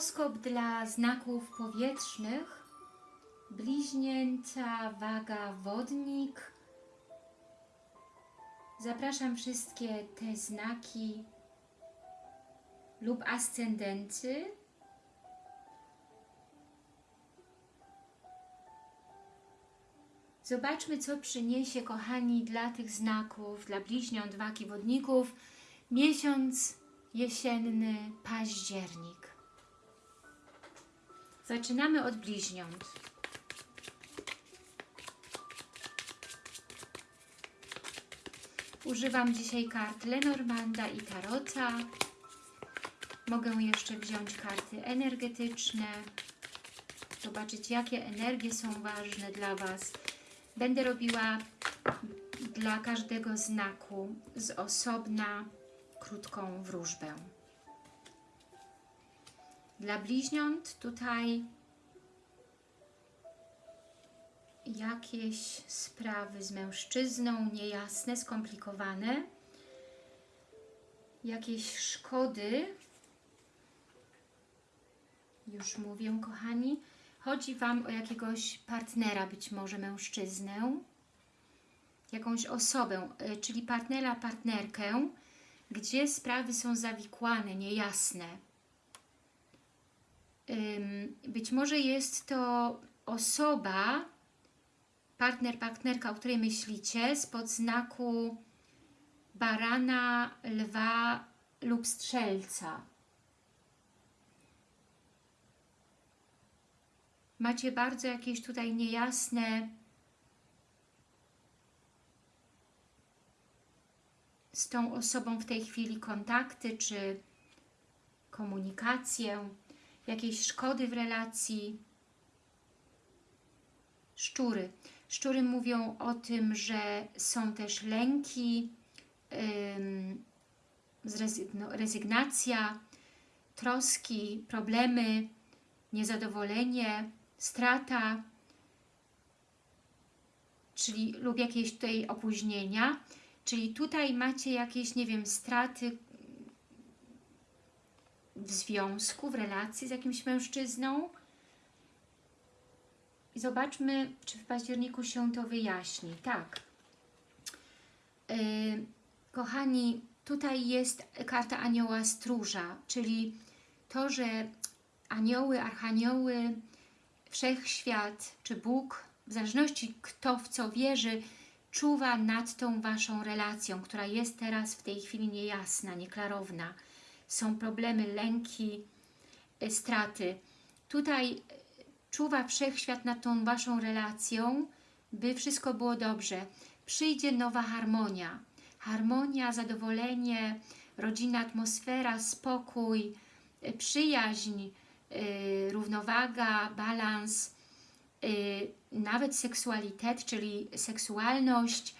Horoskop dla znaków powietrznych. Bliźnięta, waga, wodnik. Zapraszam wszystkie te znaki lub ascendenty. Zobaczmy, co przyniesie, kochani, dla tych znaków, dla bliźniąt, wagi, wodników, miesiąc jesienny, październik. Zaczynamy od bliźniąt. Używam dzisiaj kart Lenormanda i Tarota. Mogę jeszcze wziąć karty energetyczne, zobaczyć jakie energie są ważne dla Was. Będę robiła dla każdego znaku z osobna krótką wróżbę. Dla bliźniąt tutaj jakieś sprawy z mężczyzną niejasne, skomplikowane, jakieś szkody, już mówię kochani, chodzi Wam o jakiegoś partnera, być może mężczyznę, jakąś osobę, y, czyli partnera, partnerkę, gdzie sprawy są zawikłane, niejasne. Być może jest to osoba, partner, partnerka, o której myślicie, spod znaku barana, lwa lub strzelca. Macie bardzo jakieś tutaj niejasne z tą osobą w tej chwili kontakty czy komunikację, jakieś szkody w relacji. Szczury. Szczury mówią o tym, że są też lęki, no, rezygnacja, troski, problemy, niezadowolenie, strata, czyli lub jakieś tutaj opóźnienia, czyli tutaj macie jakieś, nie wiem, straty w związku, w relacji z jakimś mężczyzną, i zobaczmy, czy w październiku się to wyjaśni. Tak. Yy, kochani, tutaj jest karta anioła stróża, czyli to, że anioły, archanioły, wszechświat czy Bóg, w zależności kto w co wierzy, czuwa nad tą Waszą relacją, która jest teraz w tej chwili niejasna, nieklarowna. Są problemy, lęki, y, straty. Tutaj czuwa wszechświat nad tą Waszą relacją, by wszystko było dobrze. Przyjdzie nowa harmonia. Harmonia, zadowolenie, rodzinna atmosfera, spokój, y, przyjaźń, yy, równowaga, balans, yy, nawet seksualitet, czyli seksualność,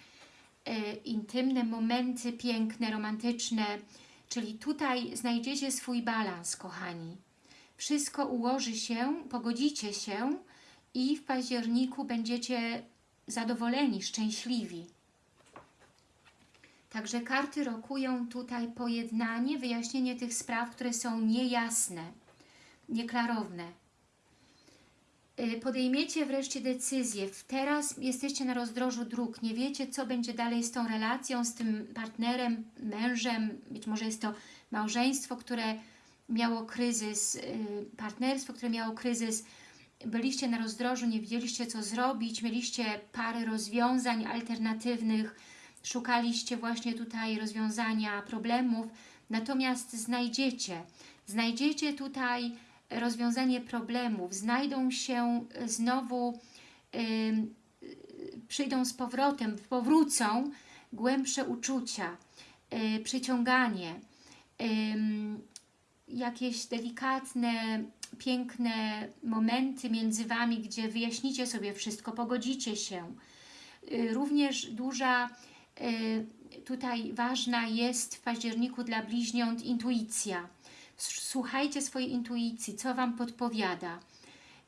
yy, intymne momenty piękne, romantyczne, czyli tutaj znajdziecie swój balans, kochani wszystko ułoży się, pogodzicie się i w październiku będziecie zadowoleni, szczęśliwi. Także karty rokują tutaj pojednanie, wyjaśnienie tych spraw, które są niejasne, nieklarowne. Y, podejmiecie wreszcie decyzję. Teraz jesteście na rozdrożu dróg. Nie wiecie, co będzie dalej z tą relacją, z tym partnerem, mężem. Być może jest to małżeństwo, które miało kryzys, y, partnerstwo, które miało kryzys, byliście na rozdrożu, nie wiedzieliście co zrobić, mieliście parę rozwiązań alternatywnych, szukaliście właśnie tutaj rozwiązania problemów, natomiast znajdziecie, znajdziecie tutaj rozwiązanie problemów, znajdą się znowu, yy, przyjdą z powrotem, powrócą głębsze uczucia, yy, przyciąganie, jakieś delikatne, piękne momenty między Wami, gdzie wyjaśnicie sobie wszystko, pogodzicie się. Również duża, tutaj ważna jest w październiku dla bliźniąt intuicja. Słuchajcie swojej intuicji, co Wam podpowiada.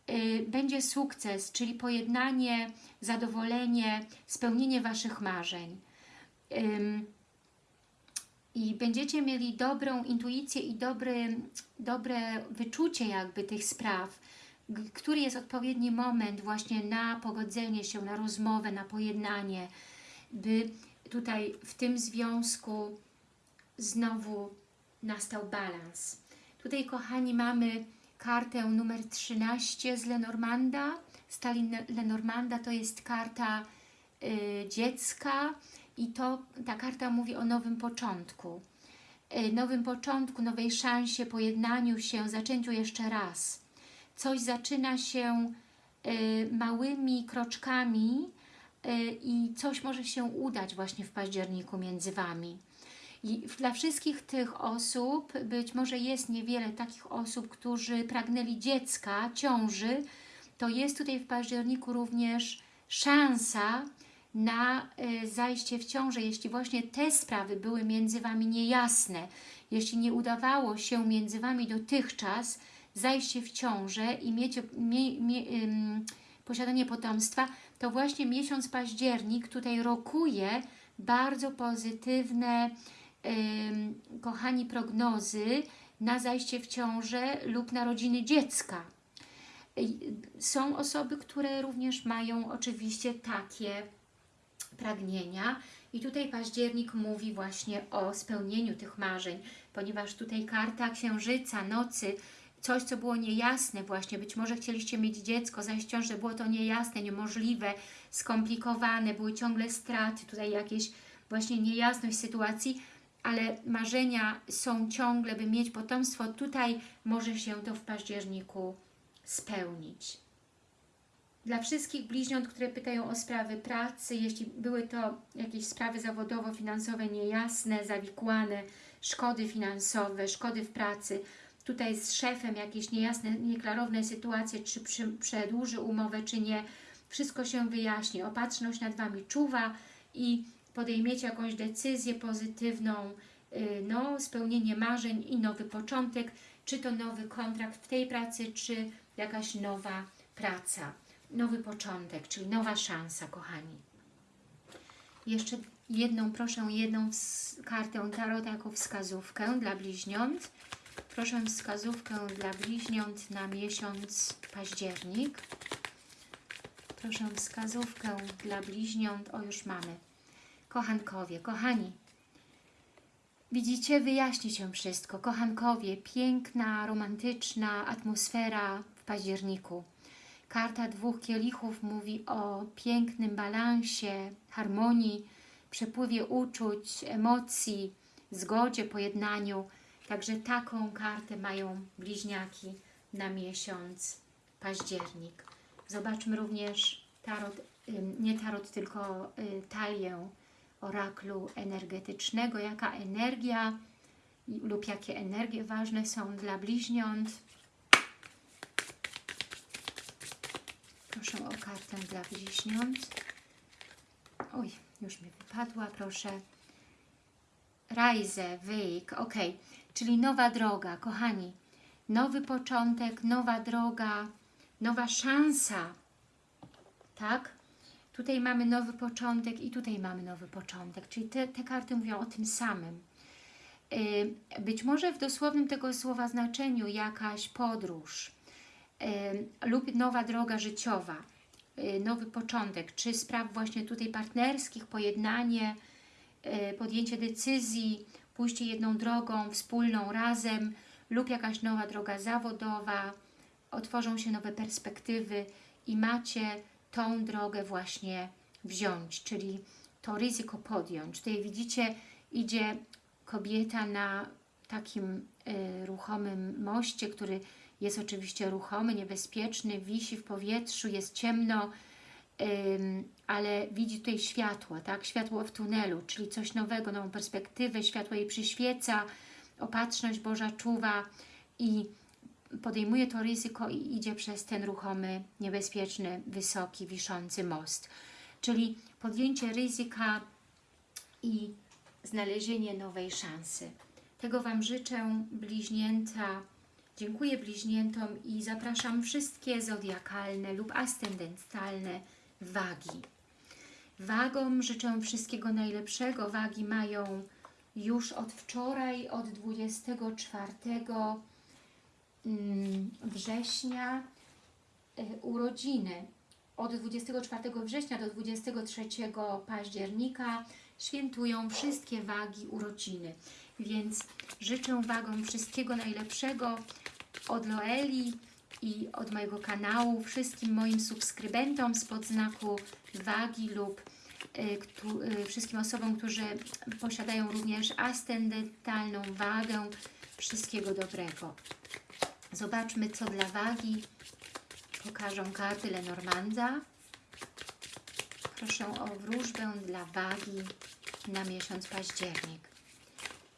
Y, będzie sukces, czyli pojednanie, zadowolenie, spełnienie Waszych marzeń i będziecie mieli dobrą intuicję i dobry, dobre wyczucie jakby tych spraw, który jest odpowiedni moment właśnie na pogodzenie się, na rozmowę, na pojednanie, by tutaj w tym związku znowu nastał balans. Tutaj, kochani, mamy kartę numer 13 z Lenormanda. Stalin Lenormanda to jest karta y, dziecka i to ta karta mówi o nowym początku. Y, nowym początku, nowej szansie, pojednaniu się, zaczęciu jeszcze raz. Coś zaczyna się y, małymi kroczkami y, i coś może się udać właśnie w październiku między Wami. I dla wszystkich tych osób, być może jest niewiele takich osób, którzy pragnęli dziecka, ciąży, to jest tutaj w październiku również szansa na y, zajście w ciążę, jeśli właśnie te sprawy były między Wami niejasne, jeśli nie udawało się między Wami dotychczas zajście w ciążę i mieć, mie, mie, posiadanie potomstwa, to właśnie miesiąc październik tutaj rokuje bardzo pozytywne kochani, prognozy na zajście w ciążę lub narodziny dziecka. Są osoby, które również mają oczywiście takie pragnienia. I tutaj październik mówi właśnie o spełnieniu tych marzeń, ponieważ tutaj karta księżyca, nocy, coś co było niejasne właśnie, być może chcieliście mieć dziecko, zajść ciążę, było to niejasne, niemożliwe, skomplikowane, były ciągle straty, tutaj jakieś właśnie niejasność sytuacji, ale marzenia są ciągle, by mieć potomstwo, tutaj może się to w październiku spełnić. Dla wszystkich bliźniąt, które pytają o sprawy pracy, jeśli były to jakieś sprawy zawodowo-finansowe niejasne, zawikłane, szkody finansowe, szkody w pracy, tutaj z szefem jakieś niejasne, nieklarowne sytuacje, czy przedłuży umowę, czy nie, wszystko się wyjaśni. Opatrzność nad Wami czuwa i podejmiecie jakąś decyzję pozytywną, yy, no, spełnienie marzeń i nowy początek, czy to nowy kontrakt w tej pracy, czy jakaś nowa praca, nowy początek, czyli nowa szansa, kochani. Jeszcze jedną, proszę jedną kartę Tarota jako wskazówkę dla bliźniąt. Proszę wskazówkę dla bliźniąt na miesiąc październik. Proszę wskazówkę dla bliźniąt, o już mamy. Kochankowie, kochani, widzicie, wyjaśni się wszystko. Kochankowie, piękna, romantyczna atmosfera w październiku. Karta dwóch kielichów mówi o pięknym balansie, harmonii, przepływie uczuć, emocji, zgodzie, pojednaniu. Także taką kartę mają bliźniaki na miesiąc październik. Zobaczmy również tarot, nie tarot, tylko y, talię oraklu energetycznego, jaka energia lub jakie energie ważne są dla bliźniąt. Proszę o kartę dla bliźniąt. Oj, już mi wypadła, proszę. Reise, Weg, ok, czyli nowa droga, kochani. Nowy początek, nowa droga, nowa szansa, tak? Tutaj mamy nowy początek i tutaj mamy nowy początek, czyli te, te karty mówią o tym samym. Być może w dosłownym tego słowa znaczeniu jakaś podróż lub nowa droga życiowa, yy, nowy początek, czy spraw właśnie tutaj partnerskich, pojednanie, yy, podjęcie decyzji, pójście jedną drogą, wspólną, razem lub jakaś nowa droga zawodowa, otworzą się nowe perspektywy i macie tą drogę właśnie wziąć, czyli to ryzyko podjąć. Tutaj widzicie, idzie kobieta na takim y, ruchomym moście, który jest oczywiście ruchomy, niebezpieczny, wisi w powietrzu, jest ciemno, ym, ale widzi tutaj światło, tak? Światło w tunelu, czyli coś nowego, nową perspektywę, światło jej przyświeca, opatrzność Boża czuwa i podejmuje to ryzyko i idzie przez ten ruchomy, niebezpieczny, wysoki, wiszący most. Czyli podjęcie ryzyka i znalezienie nowej szansy. Tego Wam życzę, bliźnięta. Dziękuję bliźniętom i zapraszam wszystkie zodiakalne lub ascendentalne wagi. Wagom życzę wszystkiego najlepszego. Wagi mają już od wczoraj, od 24 mm, września y, urodziny. Od 24 września do 23 października świętują wszystkie wagi urodziny. Więc życzę wagom wszystkiego najlepszego od Loeli i od mojego kanału, wszystkim moim subskrybentom spod znaku wagi lub y, y, wszystkim osobom, którzy posiadają również ascendentalną wagę. Wszystkiego dobrego. Zobaczmy, co dla wagi pokażą karty Lenormanda. Proszę o wróżbę dla wagi na miesiąc październik.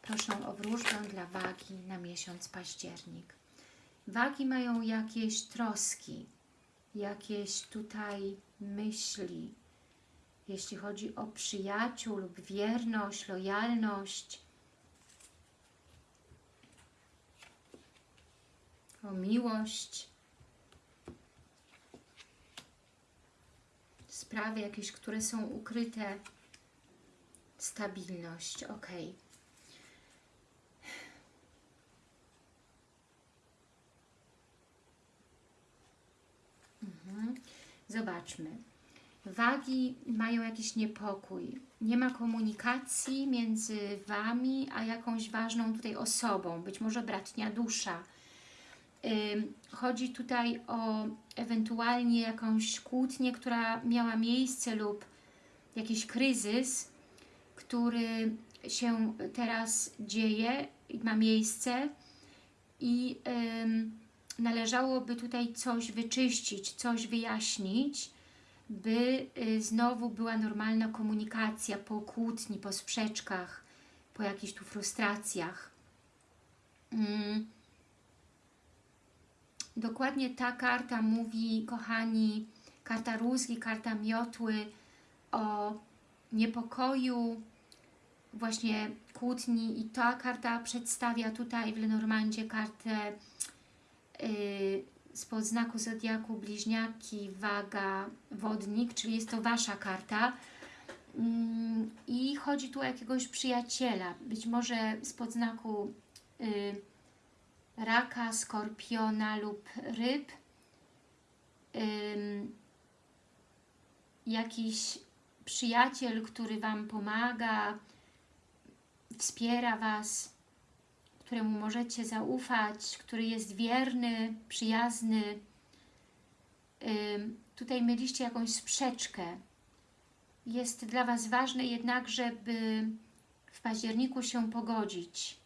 Proszę o wróżbę dla wagi na miesiąc październik. Wagi mają jakieś troski, jakieś tutaj myśli, jeśli chodzi o przyjaciół lub wierność, lojalność, o miłość, sprawy jakieś, które są ukryte, stabilność, ok. Mhm. Zobaczmy. Wagi mają jakiś niepokój. Nie ma komunikacji między Wami a jakąś ważną tutaj osobą, być może bratnia dusza. Chodzi tutaj o ewentualnie jakąś kłótnię, która miała miejsce lub jakiś kryzys, który się teraz dzieje ma miejsce i należałoby tutaj coś wyczyścić, coś wyjaśnić, by y, znowu była normalna komunikacja po kłótni, po sprzeczkach, po jakichś tu frustracjach. Mm. Dokładnie ta karta mówi, kochani, karta rózgi, karta miotły o niepokoju, właśnie kłótni i ta karta przedstawia tutaj w Lenormandzie kartę yy, spod znaku Zodiaku Bliźniaki, Waga, Wodnik, czyli jest to Wasza karta. Mm, i chodzi tu o jakiegoś przyjaciela, być może spod znaku y, raka, skorpiona lub ryb, jakiś przyjaciel, który Wam pomaga, wspiera Was, któremu możecie zaufać, który jest wierny, przyjazny. Tutaj mieliście jakąś sprzeczkę. Jest dla Was ważne jednak, żeby w październiku się pogodzić,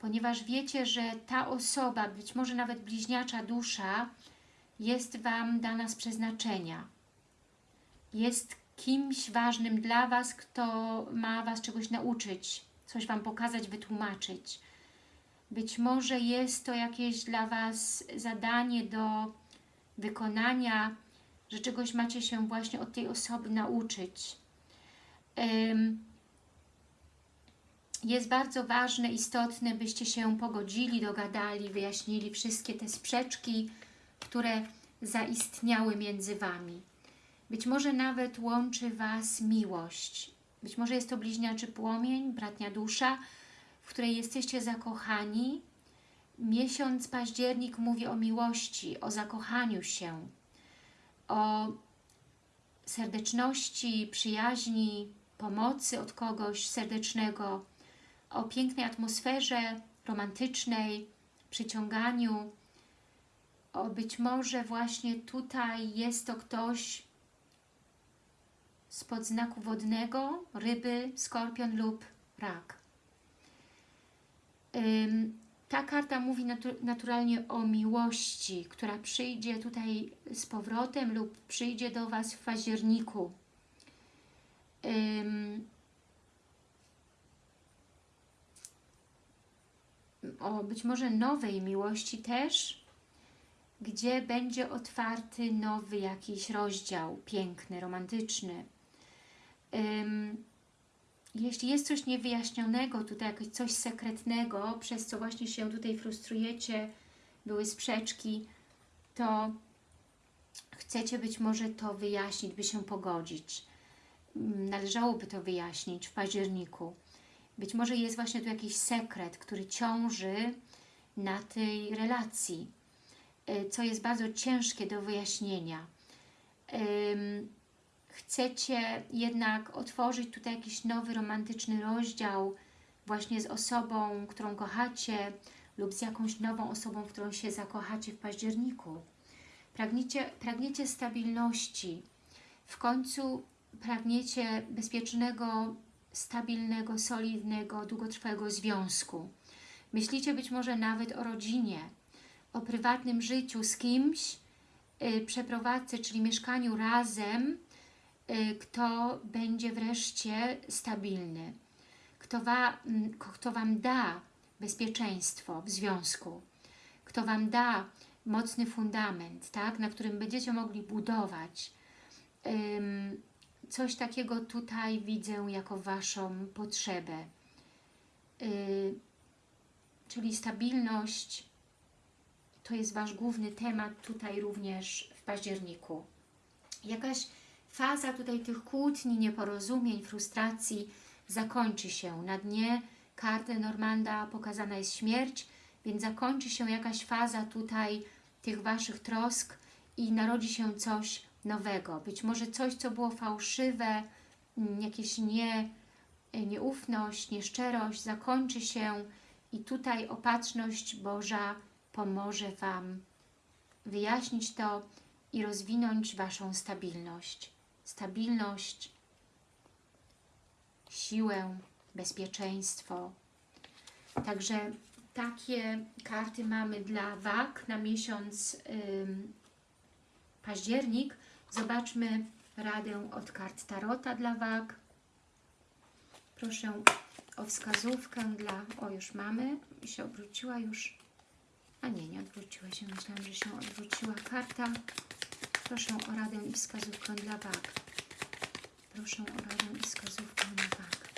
ponieważ wiecie, że ta osoba, być może nawet bliźniacza dusza, jest Wam dana z przeznaczenia. Jest kimś ważnym dla Was, kto ma Was czegoś nauczyć, coś Wam pokazać, wytłumaczyć. Być może jest to jakieś dla Was zadanie do wykonania, że czegoś macie się właśnie od tej osoby nauczyć. Jest bardzo ważne, istotne, byście się pogodzili, dogadali, wyjaśnili wszystkie te sprzeczki, które zaistniały między Wami. Być może nawet łączy Was miłość. Być może jest to bliźniaczy płomień, bratnia dusza, w której jesteście zakochani. Miesiąc październik mówi o miłości, o zakochaniu się, o serdeczności, przyjaźni, pomocy od kogoś serdecznego, o pięknej atmosferze romantycznej, przyciąganiu. O być może właśnie tutaj jest to ktoś spod znaku wodnego, ryby, skorpion lub rak. Ta karta mówi natu naturalnie o miłości, która przyjdzie tutaj z powrotem lub przyjdzie do Was w październiku. O być może nowej miłości też, gdzie będzie otwarty nowy jakiś rozdział, piękny, romantyczny. Ym, jeśli jest coś niewyjaśnionego, tutaj coś sekretnego, przez co właśnie się tutaj frustrujecie, były sprzeczki, to chcecie być może to wyjaśnić, by się pogodzić. Należałoby to wyjaśnić w październiku. Być może jest właśnie tu jakiś sekret, który ciąży na tej relacji, y, co jest bardzo ciężkie do wyjaśnienia. Chcecie jednak otworzyć tutaj jakiś nowy, romantyczny rozdział właśnie z osobą, którą kochacie lub z jakąś nową osobą, w którą się zakochacie w październiku. Pragniecie, pragniecie stabilności. W końcu pragniecie bezpiecznego, stabilnego, solidnego, długotrwałego związku. Myślicie być może nawet o rodzinie, o prywatnym życiu z kimś, yy, przeprowadzce, czyli mieszkaniu razem, yy, kto będzie wreszcie stabilny, kto, wa, mm, kto Wam da bezpieczeństwo w związku, kto Wam da mocny fundament, tak, na którym będziecie mogli budować. Coś takiego tutaj widzę jako Waszą potrzebę. Yy, czyli stabilność to jest Wasz główny temat tutaj również w październiku. Jakaś faza tutaj tych kłótni, nieporozumień, frustracji zakończy się. Na dnie karty Normanda pokazana jest śmierć, więc zakończy się jakaś faza tutaj tych Waszych trosk i narodzi się coś nowego. Być może coś, co było fałszywe, mm, jakieś nie, nieufność, nieszczerość zakończy się i tutaj opatrzność Boża pomoże Wam wyjaśnić to i rozwinąć Waszą stabilność. Stabilność, siłę, bezpieczeństwo. Także takie karty mamy dla wag na miesiąc ym, październik. Zobaczmy radę od kart Tarota dla wag. Proszę o wskazówkę dla... O, już mamy. się obróciła już. A nie, nie odwróciła się. Myślałam, że się odwróciła karta. Proszę o radę i wskazówkę dla wag. Proszę o radę i wskazówkę dla wag.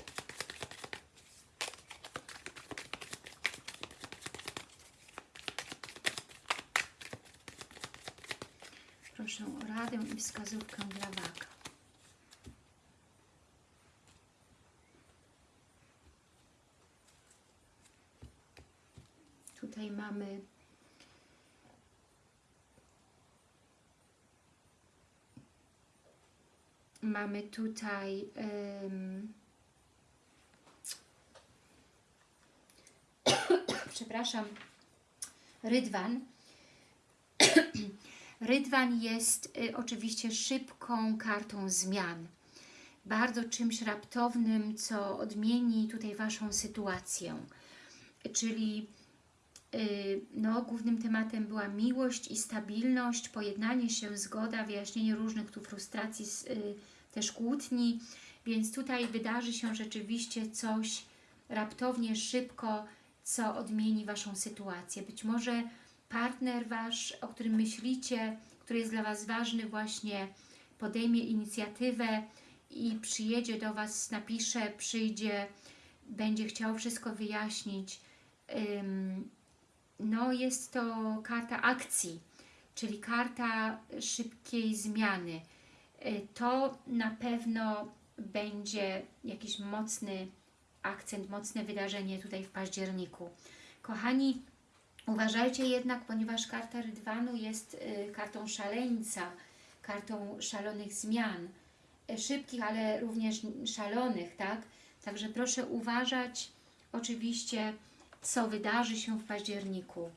Proszę o radę i wskazówkę dla wag. Tutaj mamy mamy tutaj um, przepraszam rydwan rydwan jest y, oczywiście szybką kartą zmian bardzo czymś raptownym, co odmieni tutaj Waszą sytuację. Czyli y, no, głównym tematem była miłość i stabilność, pojednanie się, zgoda, wyjaśnienie różnych tu frustracji, y, też kłótni, więc tutaj wydarzy się rzeczywiście coś raptownie, szybko, co odmieni Waszą sytuację. Być może partner Wasz, o którym myślicie, który jest dla Was ważny, właśnie podejmie inicjatywę i przyjedzie do Was, napisze, przyjdzie, będzie chciał wszystko wyjaśnić. No jest to karta akcji, czyli karta szybkiej zmiany. Y, to na pewno będzie jakiś mocny akcent, mocne wydarzenie tutaj w październiku. Kochani, uważajcie jednak, ponieważ karta Rydwanu jest y, kartą szaleńca, kartą szalonych zmian, y, szybkich, ale również szalonych, tak? Także proszę uważać oczywiście, co wydarzy się w październiku.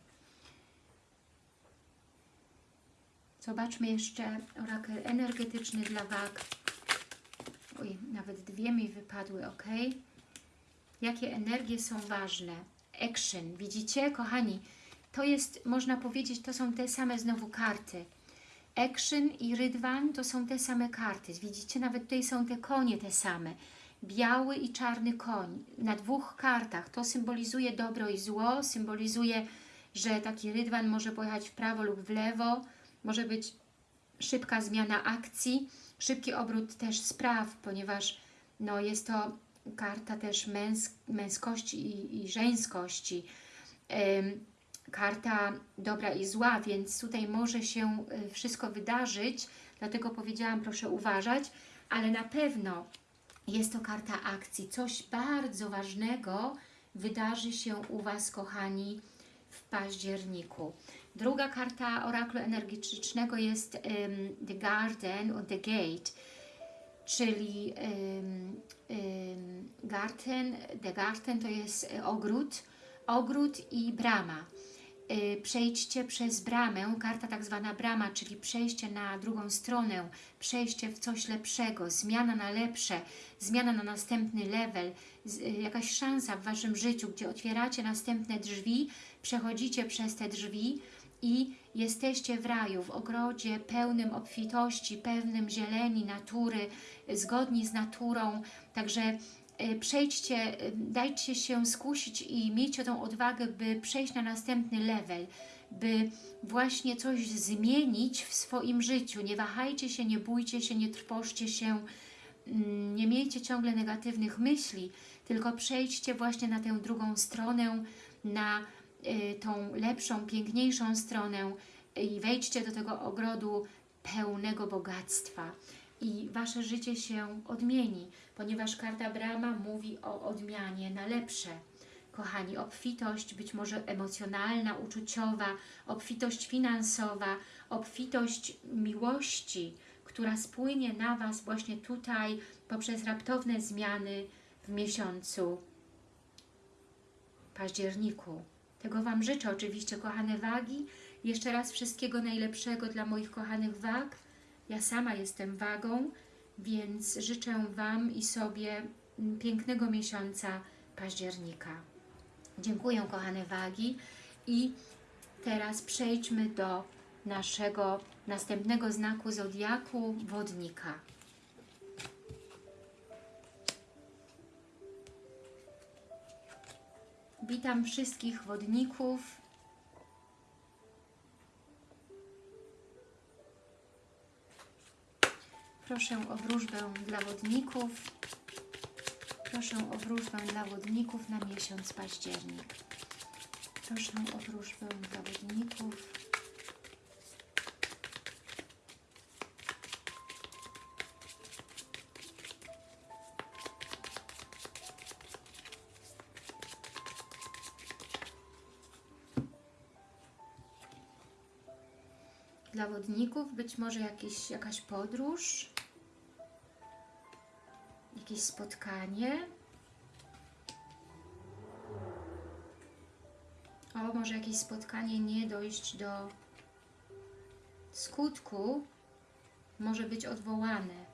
Zobaczmy jeszcze orakel energetyczny dla wag. Oj, nawet dwie mi wypadły, ok? Jakie energie są ważne? Action, widzicie? Kochani, to jest, można powiedzieć, to są te same znowu karty. Action i Rydwan to są te same karty. Widzicie, nawet tutaj są te konie te same. Biały i czarny koń. Na dwóch kartach. To symbolizuje dobro i zło, symbolizuje, że taki Rydwan może pojechać w prawo lub w lewo, może być szybka zmiana akcji, szybki obrót też spraw, ponieważ no, jest to karta też męsk męskości i, i żeńskości, karta dobra i zła, więc tutaj może się y, wszystko wydarzyć, dlatego powiedziałam proszę uważać, ale na pewno jest to karta akcji. Coś bardzo ważnego wydarzy się u Was, kochani, w październiku. Druga karta oraklu energetycznego jest um, The Garden or The Gate, czyli um, um, garten, The Garden to jest ogród, ogród i brama. Y, Przejdźcie przez bramę, karta tak zwana brama, czyli przejście na drugą stronę, przejście w coś lepszego, zmiana na lepsze, zmiana na następny level, y, jakaś szansa w Waszym życiu, gdzie otwieracie następne drzwi, przechodzicie przez te drzwi i jesteście w raju, w ogrodzie pełnym obfitości, pełnym zieleni, natury, zgodni z naturą, także przejdźcie, y, dajcie się skusić i miejcie tą odwagę, by przejść na następny level, by właśnie coś zmienić w swoim życiu. Nie wahajcie się, nie bójcie się, nie trwożcie się, mm, nie miejcie ciągle negatywnych myśli, tylko przejdźcie właśnie na tę drugą stronę, na y, tą lepszą, piękniejszą stronę i wejdźcie do tego ogrodu pełnego bogactwa i Wasze życie się odmieni, ponieważ karta Brama mówi o odmianie na lepsze. Kochani, obfitość być może emocjonalna, uczuciowa, obfitość finansowa, obfitość miłości, która spłynie na Was właśnie tutaj poprzez raptowne zmiany w miesiącu październiku. Tego Wam życzę oczywiście, kochane wagi. Jeszcze raz wszystkiego najlepszego dla moich kochanych wag. Ja sama jestem wagą, więc życzę Wam i sobie mm, pięknego miesiąca października. Dziękuję, kochane wagi. I teraz przejdźmy do naszego następnego znaku zodiaku wodnika. Witam wszystkich wodników. Proszę o wróżbę dla wodników. Proszę o wróżbę dla wodników na miesiąc październik. Proszę o wróżbę dla wodników. Dla wodników być może jakieś, jakaś podróż, jakieś spotkanie. O, może jakieś spotkanie nie dojść do skutku, może być odwołane.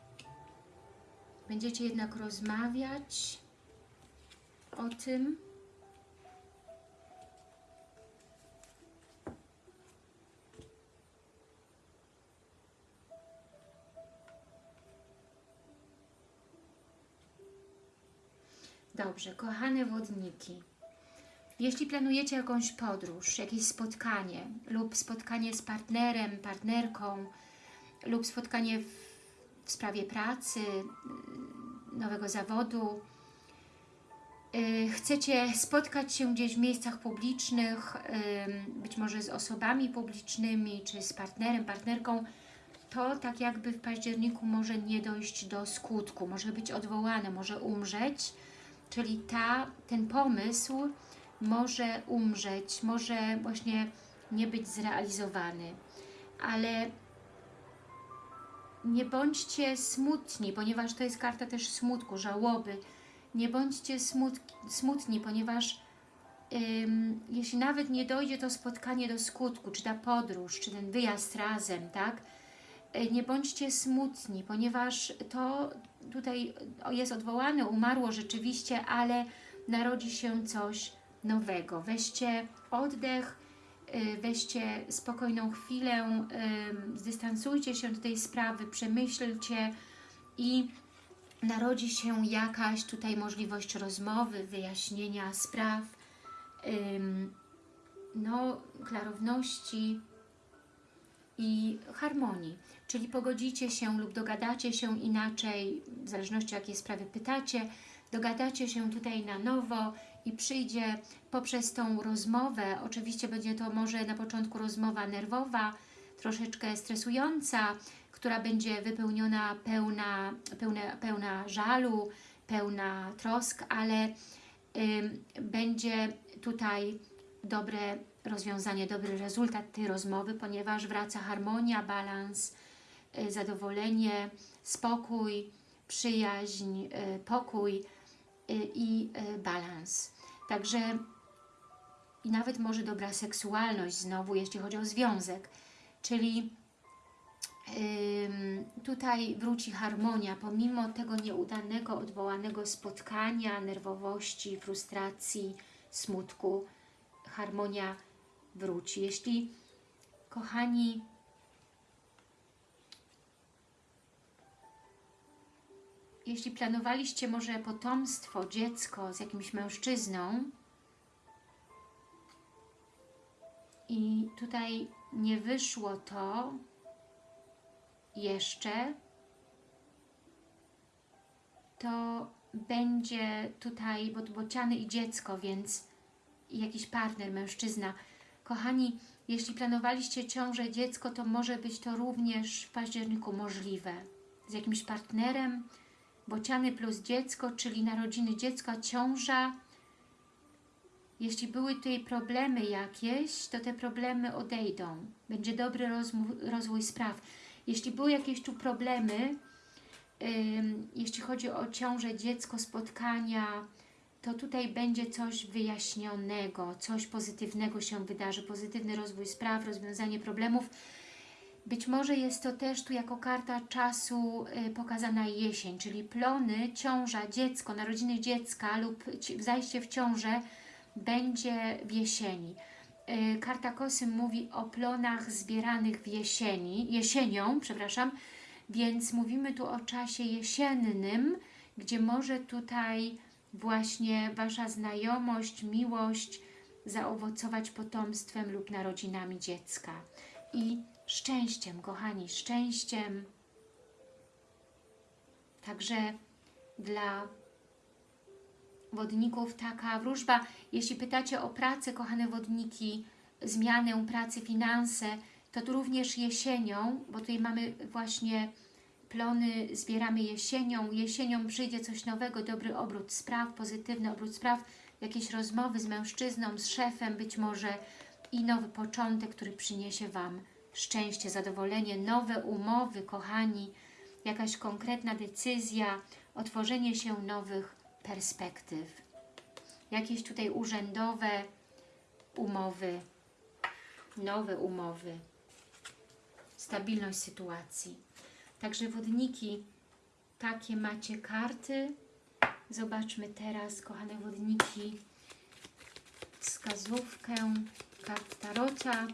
Będziecie jednak rozmawiać o tym. Dobrze, kochane wodniki. Jeśli planujecie jakąś podróż, jakieś spotkanie lub spotkanie z partnerem, partnerką lub spotkanie w, w sprawie pracy, y, nowego zawodu, y, chcecie spotkać się gdzieś w miejscach publicznych, y, być może z osobami publicznymi, czy z partnerem, partnerką, to tak jakby w październiku może nie dojść do skutku, może być odwołane, może umrzeć, czyli ta, ten pomysł może umrzeć, może właśnie nie być zrealizowany. Ale nie bądźcie smutni, ponieważ to jest karta też smutku, żałoby. Nie bądźcie smutki, smutni, ponieważ ym, jeśli nawet nie dojdzie to spotkanie do skutku, czy ta podróż, czy ten wyjazd razem, tak? Y, Nie bądźcie smutni, ponieważ to tutaj jest odwołane, umarło rzeczywiście, ale narodzi się coś nowego. Weźcie oddech, y, weźcie spokojną chwilę, y, zdystansujcie się do tej sprawy, przemyślcie i narodzi się jakaś tutaj możliwość rozmowy, wyjaśnienia spraw, no, klarowności i harmonii. Czyli pogodzicie się lub dogadacie się inaczej, w zależności o jakiej sprawy pytacie, dogadacie się tutaj na nowo i przyjdzie poprzez tą rozmowę, oczywiście będzie to może na początku rozmowa nerwowa, troszeczkę stresująca, która będzie wypełniona pełna, pełna, pełna żalu, pełna trosk, ale ym, będzie tutaj dobre rozwiązanie, dobry rezultat tej rozmowy, ponieważ wraca harmonia, balans, y, zadowolenie, spokój, przyjaźń, y, pokój y, i balans. Także i nawet może dobra seksualność znowu, jeśli chodzi o związek. Czyli tutaj wróci harmonia, pomimo tego nieudanego, odwołanego spotkania, nerwowości, frustracji, smutku, harmonia wróci. Jeśli, kochani, jeśli planowaliście może potomstwo, dziecko z jakimś mężczyzną i tutaj nie wyszło to jeszcze, to będzie tutaj bociany i dziecko, więc jakiś partner, mężczyzna. Kochani, jeśli planowaliście ciążę, dziecko, to może być to również w październiku możliwe. Z jakimś partnerem, bociany plus dziecko, czyli narodziny dziecka, ciąża. Jeśli były tutaj problemy jakieś, to te problemy odejdą. Będzie dobry rozwój spraw. Jeśli były jakieś tu problemy, ym, jeśli chodzi o ciążę, dziecko, spotkania, to tutaj będzie coś wyjaśnionego, coś pozytywnego się wydarzy, pozytywny rozwój spraw, rozwiązanie problemów. Być może jest to też tu jako karta czasu y, pokazana jesień, czyli plony, ciąża, dziecko, narodziny dziecka lub zajście w ciążę będzie w jesieni. Y, karta kosy mówi o plonach zbieranych w jesieni, jesienią, przepraszam, więc mówimy tu o czasie jesiennym, gdzie może tutaj właśnie Wasza znajomość, miłość zaowocować potomstwem lub narodzinami dziecka. I szczęściem, kochani, szczęściem. Także dla wodników taka wróżba. Jeśli pytacie o pracę, kochane wodniki, zmianę pracy, finanse, to tu również jesienią, bo tutaj mamy właśnie plony, zbieramy jesienią. Jesienią przyjdzie coś nowego, dobry obrót spraw, pozytywny obrót spraw, jakieś rozmowy z mężczyzną, z szefem być może i nowy początek, który przyniesie Wam szczęście, zadowolenie, nowe umowy, kochani, jakaś konkretna decyzja, otworzenie się nowych perspektyw. Jakieś tutaj urzędowe umowy, nowe umowy, stabilność sytuacji. Także wodniki, takie macie karty. Zobaczmy teraz, kochane wodniki, wskazówkę kart Tarota.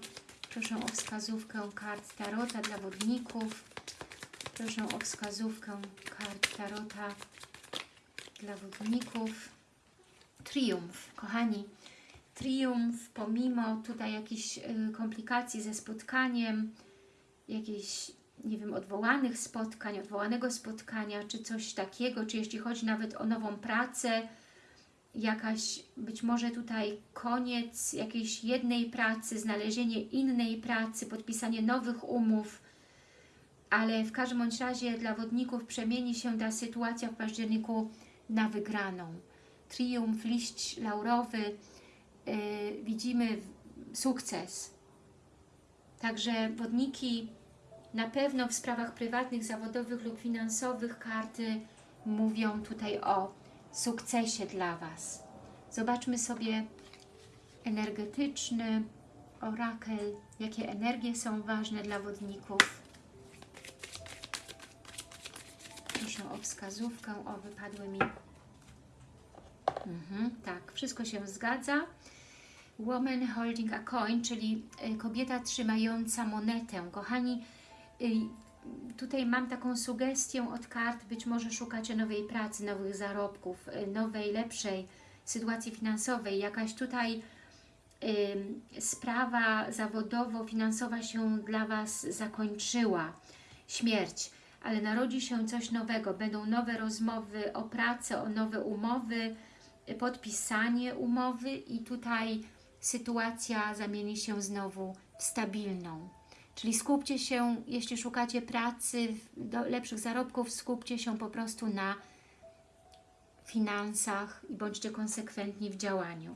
Proszę o wskazówkę kart Tarota dla wodników. Proszę o wskazówkę kart Tarota dla wodników. Triumf, kochani. Triumf, pomimo tutaj jakichś y, komplikacji ze spotkaniem, jakiejś, nie wiem, odwołanych spotkań, odwołanego spotkania, czy coś takiego, czy jeśli chodzi nawet o nową pracę, jakaś, być może tutaj koniec jakiejś jednej pracy, znalezienie innej pracy, podpisanie nowych umów, ale w każdym bądź razie dla wodników przemieni się ta sytuacja w październiku na wygraną. Triumf, liść laurowy, yy, widzimy sukces. Także wodniki na pewno w sprawach prywatnych, zawodowych lub finansowych karty mówią tutaj o sukcesie dla Was. Zobaczmy sobie energetyczny orakel, jakie energie są ważne dla wodników. Proszę o wskazówkę, o wypadły mi. Mhm, tak, wszystko się zgadza. Woman holding a coin, czyli y, kobieta trzymająca monetę. Kochani, tutaj mam taką sugestię od kart, być może szukacie nowej pracy, nowych zarobków, y, nowej, lepszej sytuacji finansowej. Jakaś tutaj y, sprawa zawodowo-finansowa się dla Was zakończyła. Śmierć. Ale narodzi się coś nowego. Będą nowe rozmowy o pracę, o nowe umowy, podpisanie umowy i tutaj sytuacja zamieni się znowu w stabilną Czyli skupcie się, jeśli szukacie pracy, lepszych zarobków, skupcie się po prostu na finansach i bądźcie konsekwentni w działaniu.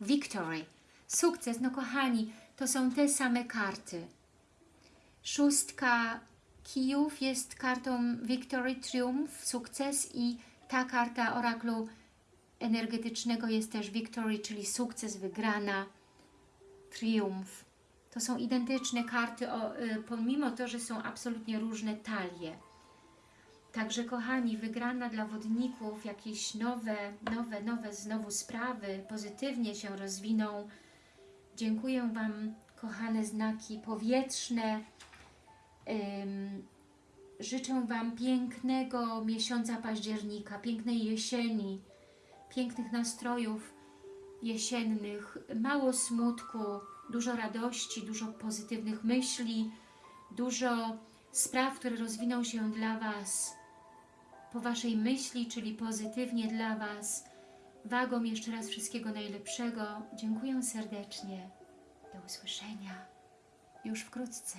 Victory, sukces, no kochani, to są te same karty. Szóstka kijów jest kartą Victory, triumf, sukces i ta karta oraklu energetycznego jest też Victory, czyli sukces, wygrana, triumf. To są identyczne karty, o, y, pomimo to, że są absolutnie różne talie. Także kochani, wygrana dla wodników, jakieś nowe, nowe, nowe znowu sprawy, pozytywnie się rozwiną. Dziękuję Wam, kochane znaki powietrzne. Życzę Wam pięknego miesiąca października, pięknej jesieni, pięknych nastrojów jesiennych, mało smutku, dużo radości, dużo pozytywnych myśli, dużo spraw, które rozwiną się dla Was po Waszej myśli, czyli pozytywnie dla Was. Wagom jeszcze raz wszystkiego najlepszego. Dziękuję serdecznie. Do usłyszenia już wkrótce.